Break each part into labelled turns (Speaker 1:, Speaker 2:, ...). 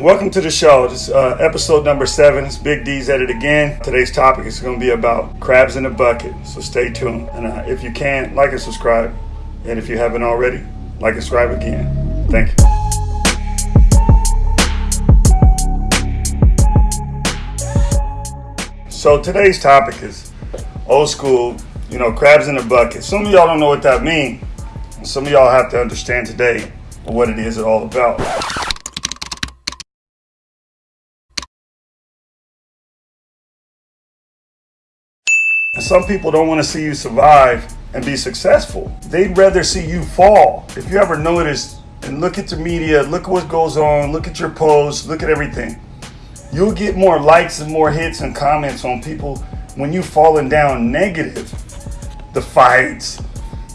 Speaker 1: Welcome to the show. This is uh, episode number seven. It's Big D's at it again. Today's topic is going to be about crabs in a bucket. So stay tuned. And uh, if you can, like and subscribe. And if you haven't already, like and subscribe again. Thank you. So today's topic is old school, you know, crabs in a bucket. Some of y'all don't know what that means. Some of y'all have to understand today what it is all about. Some people don't want to see you survive and be successful. They'd rather see you fall. If you ever notice and look at the media, look at what goes on, look at your posts, look at everything. You'll get more likes and more hits and comments on people when you falling down negative. The fights,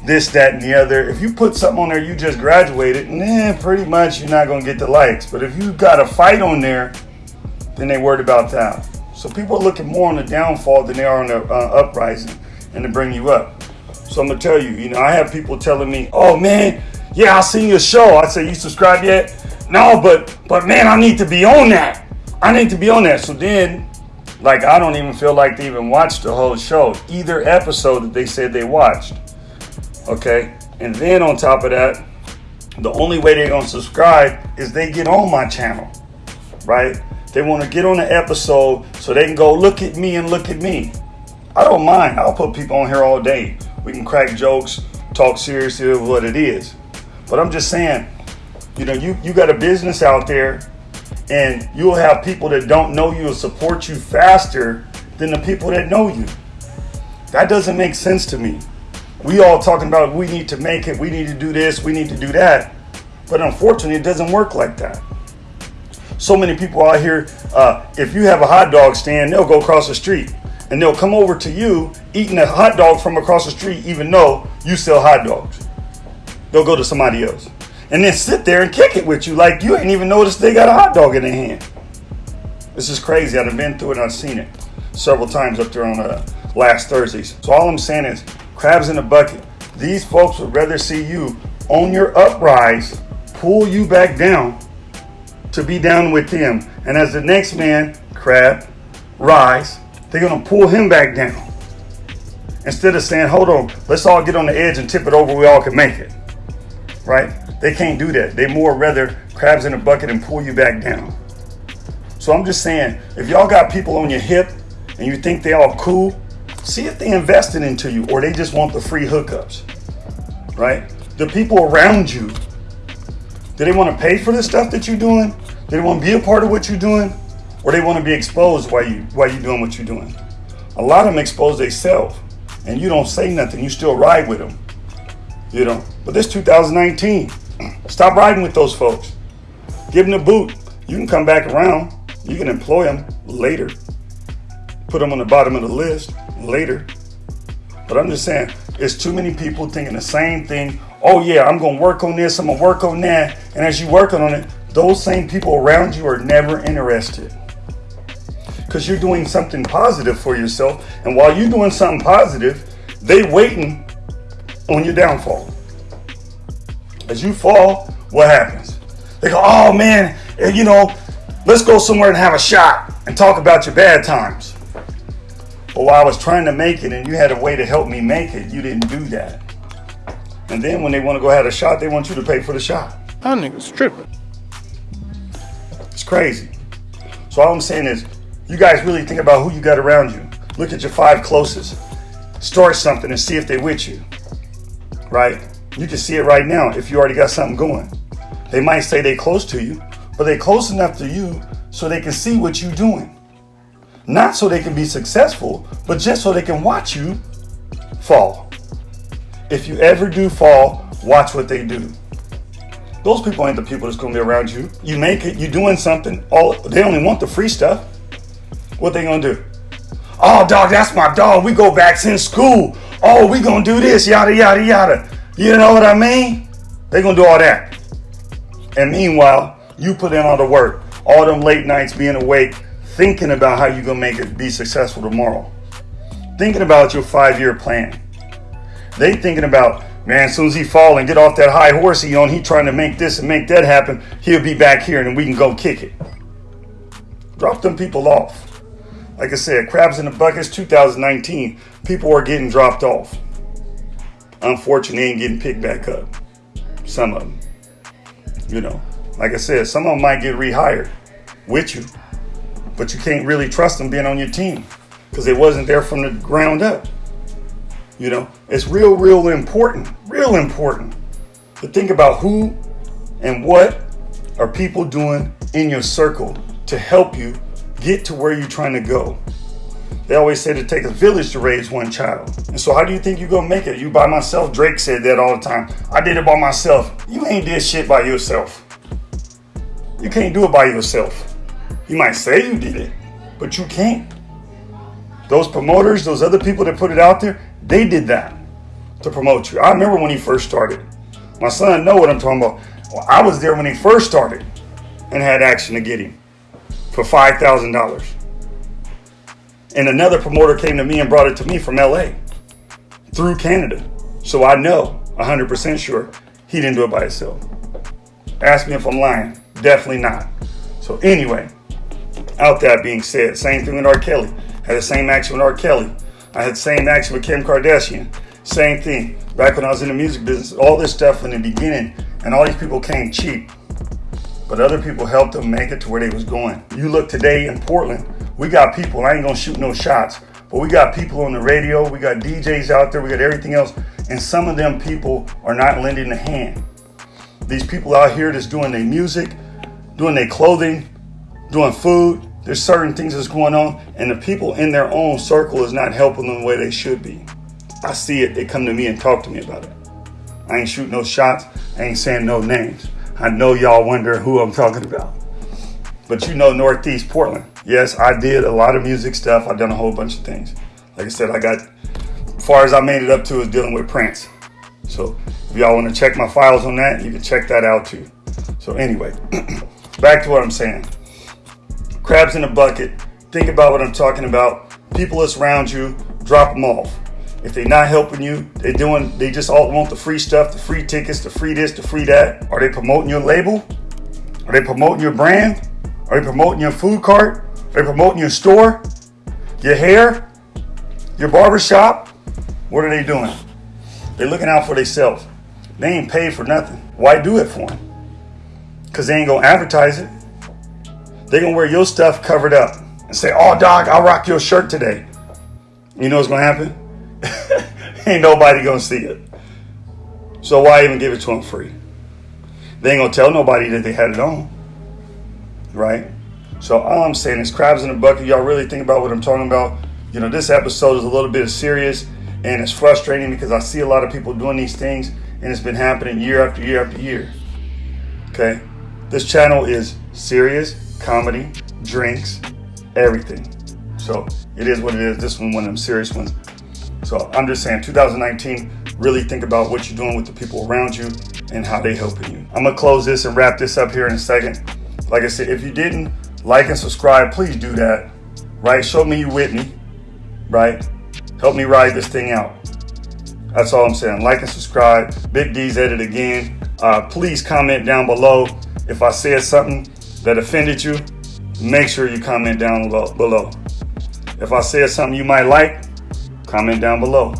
Speaker 1: this, that, and the other. If you put something on there you just graduated, then pretty much you're not gonna get the likes. But if you got a fight on there, then they worried about that. So people are looking more on the downfall than they are on the uh, uprising and to bring you up. So I'm gonna tell you, you know, I have people telling me, "Oh man, yeah, I seen your show." I say, "You subscribe yet?" No, but but man, I need to be on that. I need to be on that. So then, like, I don't even feel like they even watched the whole show, either episode that they said they watched. Okay, and then on top of that, the only way they're gonna subscribe is they get on my channel, right? They want to get on the episode so they can go look at me and look at me. I don't mind. I'll put people on here all day. We can crack jokes, talk seriously of what it is. But I'm just saying, you know, you, you got a business out there and you'll have people that don't know you will support you faster than the people that know you. That doesn't make sense to me. We all talking about we need to make it, we need to do this, we need to do that. But unfortunately, it doesn't work like that so many people out here, uh, if you have a hot dog stand, they'll go across the street and they'll come over to you eating a hot dog from across the street, even though you sell hot dogs. They'll go to somebody else and then sit there and kick it with you like you ain't even noticed they got a hot dog in their hand. This is crazy. I've been through it I've seen it several times up there on uh, last Thursdays. So all I'm saying is crabs in a bucket. These folks would rather see you on your uprise, pull you back down to be down with them. And as the next man, crab, rise, they're going to pull him back down. Instead of saying, hold on, let's all get on the edge and tip it over, we all can make it. Right? They can't do that. They more rather crabs in a bucket and pull you back down. So I'm just saying, if y'all got people on your hip and you think they all cool, see if they invested into you or they just want the free hookups. Right? The people around you do they want to pay for the stuff that you're doing? Do they want to be a part of what you're doing? Or they want to be exposed while you while you're doing what you're doing? A lot of them expose themselves and you don't say nothing. You still ride with them. You know, but this 2019, stop riding with those folks. Give them the boot. You can come back around. You can employ them later. Put them on the bottom of the list later. But I'm just saying, it's too many people thinking the same thing oh yeah, I'm gonna work on this, I'm gonna work on that. And as you're working on it, those same people around you are never interested. Because you're doing something positive for yourself. And while you're doing something positive, they waiting on your downfall. As you fall, what happens? They go, oh man, you know, let's go somewhere and have a shot and talk about your bad times. But while I was trying to make it and you had a way to help me make it, you didn't do that. And then when they want to go have a shot, they want you to pay for the shot.
Speaker 2: That nigga's tripping.
Speaker 1: It's crazy. So all I'm saying is, you guys really think about who you got around you. Look at your five closest. Start something and see if they with you. Right? You can see it right now if you already got something going. They might say they close to you, but they close enough to you so they can see what you're doing. Not so they can be successful, but just so they can watch you fall if you ever do fall, watch what they do. Those people ain't the people that's gonna be around you. You make it, you doing something, all they only want the free stuff. What they gonna do? Oh dog, that's my dog. We go back since school. Oh, we gonna do this, yada yada yada. You know what I mean? They gonna do all that. And meanwhile, you put in all the work, all them late nights being awake, thinking about how you gonna make it be successful tomorrow. Thinking about your five-year plan they thinking about Man, as soon as he fall and get off that high horse he on, he trying to make this and make that happen, he'll be back here and we can go kick it. Drop them people off. Like I said, crabs in the buckets 2019. People are getting dropped off. Unfortunately, ain't getting picked back up. Some of them. You know, like I said, some of them might get rehired with you, but you can't really trust them being on your team because it wasn't there from the ground up. You know, it's real, real important, real important to think about who and what are people doing in your circle to help you get to where you're trying to go. They always say to take a village to raise one child. And so how do you think you're gonna make it? You by myself? Drake said that all the time. I did it by myself. You ain't did shit by yourself. You can't do it by yourself. You might say you did it, but you can't. Those promoters, those other people that put it out there, they did that to promote you. I remember when he first started. My son know what I'm talking about. Well, I was there when he first started and had action to get him for five thousand dollars. And another promoter came to me and brought it to me from LA through Canada. So I know 100% sure he didn't do it by himself. Ask me if I'm lying. Definitely not. So anyway, out that being said, same thing with R. Kelly. Had the same action with R. Kelly. I had the same action with Kim Kardashian. Same thing. Back when I was in the music business, all this stuff in the beginning, and all these people came cheap. But other people helped them make it to where they was going. You look today in Portland, we got people, I ain't gonna shoot no shots, but we got people on the radio, we got DJs out there, we got everything else, and some of them people are not lending a hand. These people out here that's doing their music, doing their clothing, doing food, there's certain things that's going on, and the people in their own circle is not helping them the way they should be. I see it. They come to me and talk to me about it. I ain't shooting no shots. I ain't saying no names. I know y'all wonder who I'm talking about. But you know Northeast Portland. Yes, I did a lot of music stuff. I've done a whole bunch of things. Like I said, I got, as far as I made it up to is dealing with Prince. So if y'all want to check my files on that, you can check that out too. So anyway, back to what I'm saying crabs in a bucket. Think about what I'm talking about. People that's around you, drop them off. If they're not helping you, they doing they just all want the free stuff, the free tickets, the free this, the free that. Are they promoting your label? Are they promoting your brand? Are they promoting your food cart? Are they promoting your store? Your hair? Your barbershop? What are they doing? They're looking out for themselves. They ain't paid for nothing. Why do it for them? Because they ain't gonna advertise it. They gonna wear your stuff covered up and say, "Oh, dog, I'll rock your shirt today." You know what's gonna happen? ain't nobody gonna see it. So why even give it to them free? They ain't gonna tell nobody that they had it on, right? So all I'm saying is crabs in a bucket. Y'all really think about what I'm talking about. You know, this episode is a little bit serious and it's frustrating because I see a lot of people doing these things and it's been happening year after year after year. Okay? This channel is serious comedy, drinks, everything. So it is what it is. This one, one of them serious ones. So I'm just saying, 2019, really think about what you're doing with the people around you and how they helping you. I'm gonna close this and wrap this up here in a second. Like I said, if you didn't like and subscribe, please do that. Right? Show me you with me. Right? Help me ride this thing out. That's all I'm saying. Like and subscribe. Big D's at it again. Uh, please comment down below if I said something that offended you, make sure you comment down below. If I said something you might like, comment down below.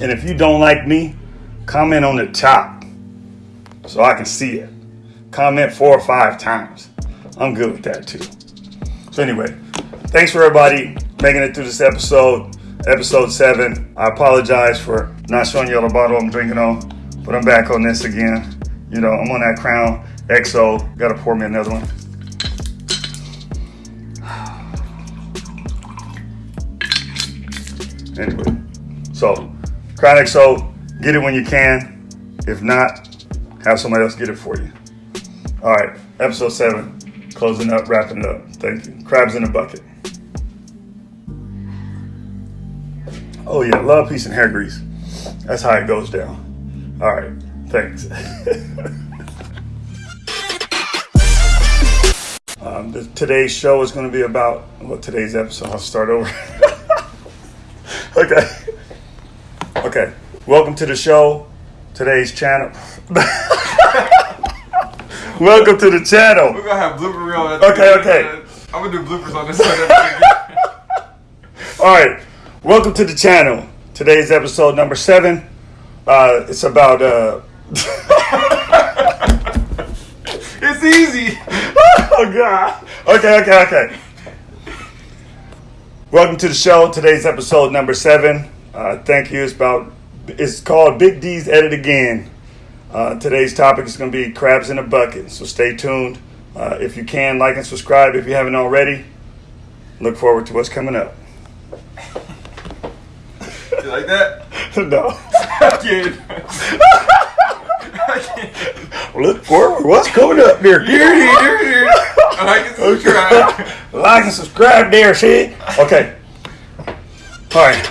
Speaker 1: And if you don't like me, comment on the top so I can see it. Comment four or five times. I'm good with that too. So anyway, thanks for everybody making it through this episode, episode seven. I apologize for not showing you all the bottle I'm drinking on, but I'm back on this again. You know, I'm on that Crown XO. Gotta pour me another one. Anyway, so Crown XO, get it when you can. If not, have somebody else get it for you. All right, episode seven, closing up, wrapping up. Thank you. Crabs in a bucket. Oh yeah, love, peace, and hair grease. That's how it goes down. All right, thanks. Um, the, today's show is going to be about well, today's episode. I'll start over. okay. Okay. Welcome to the show. today's channel. Welcome to the channel.
Speaker 2: We're gonna have blooper reel.
Speaker 1: Okay, okay.
Speaker 2: I'm gonna do bloopers on this.
Speaker 1: All right, welcome to the channel. Today's episode number seven. Uh, it's about uh,
Speaker 2: it's easy.
Speaker 1: oh god. Okay, okay, okay. Welcome to the show. Today's episode number seven. Uh, thank you. It's about. It's called Big D's Edit Again. Uh, today's topic is going to be crabs in a bucket. So stay tuned. Uh, if you can, like and subscribe if you haven't already. Look forward to what's coming up.
Speaker 2: You like that?
Speaker 1: no.
Speaker 2: I can't. I can't.
Speaker 1: Look forward. What's coming up there?
Speaker 2: Here, here. Like and subscribe.
Speaker 1: like and subscribe there, see? Okay. All right.